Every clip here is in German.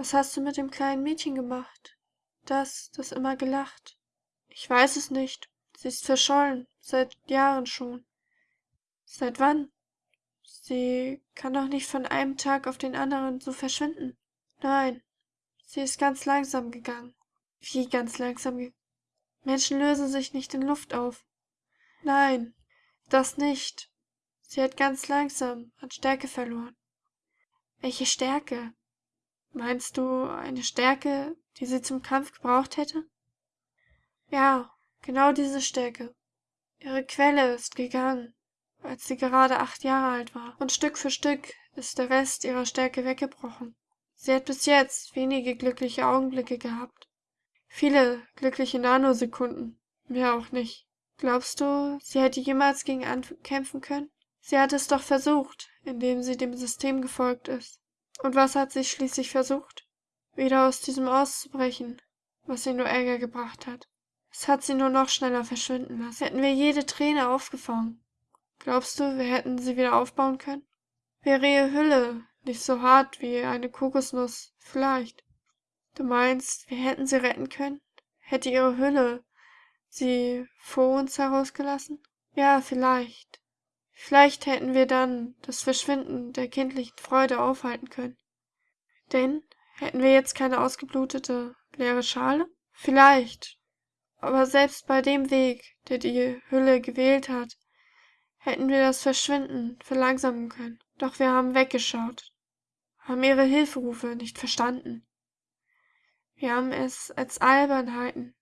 Was hast du mit dem kleinen Mädchen gemacht? Das, das immer gelacht. Ich weiß es nicht. Sie ist verschollen, seit Jahren schon. Seit wann? Sie kann doch nicht von einem Tag auf den anderen so verschwinden. Nein, sie ist ganz langsam gegangen. Wie ganz langsam ge Menschen lösen sich nicht in Luft auf. Nein, das nicht. Sie hat ganz langsam an Stärke verloren. Welche Stärke? Meinst du eine Stärke, die sie zum Kampf gebraucht hätte? Ja, genau diese Stärke. Ihre Quelle ist gegangen, als sie gerade acht Jahre alt war, und Stück für Stück ist der Rest ihrer Stärke weggebrochen. Sie hat bis jetzt wenige glückliche Augenblicke gehabt. Viele glückliche Nanosekunden, mehr auch nicht. Glaubst du, sie hätte jemals gegen ankämpfen können? Sie hat es doch versucht, indem sie dem System gefolgt ist. Und was hat sie schließlich versucht? Wieder aus diesem auszubrechen, was ihr nur Ärger gebracht hat. Es hat sie nur noch schneller verschwinden lassen. Hätten wir jede Träne aufgefangen. Glaubst du, wir hätten sie wieder aufbauen können? Wäre ihre Hülle nicht so hart wie eine Kokosnuss, vielleicht. Du meinst, wir hätten sie retten können? Hätte ihre Hülle sie vor uns herausgelassen? Ja, vielleicht. Vielleicht hätten wir dann das Verschwinden der kindlichen Freude aufhalten können. Denn hätten wir jetzt keine ausgeblutete, leere Schale? Vielleicht. Aber selbst bei dem Weg, der die Hülle gewählt hat, hätten wir das Verschwinden verlangsamen können. Doch wir haben weggeschaut, haben ihre Hilferufe nicht verstanden. Wir haben es als Albernheiten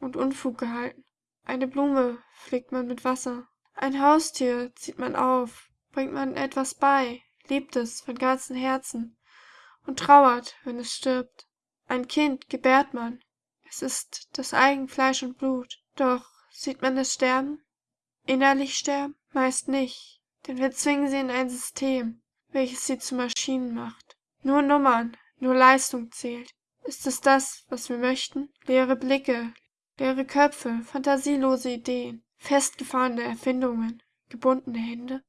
und Unfug gehalten. Eine Blume pflegt man mit Wasser, ein Haustier zieht man auf, bringt man etwas bei, liebt es von ganzem Herzen und trauert, wenn es stirbt. Ein Kind gebärt man, es ist das eigen Fleisch und Blut. Doch sieht man es sterben? Innerlich sterben? Meist nicht, denn wir zwingen sie in ein System, welches sie zu Maschinen macht. Nur Nummern, nur Leistung zählt. Ist es das, was wir möchten? Leere Blicke, leere Köpfe, fantasielose Ideen, festgefahrene Erfindungen, gebundene Hände?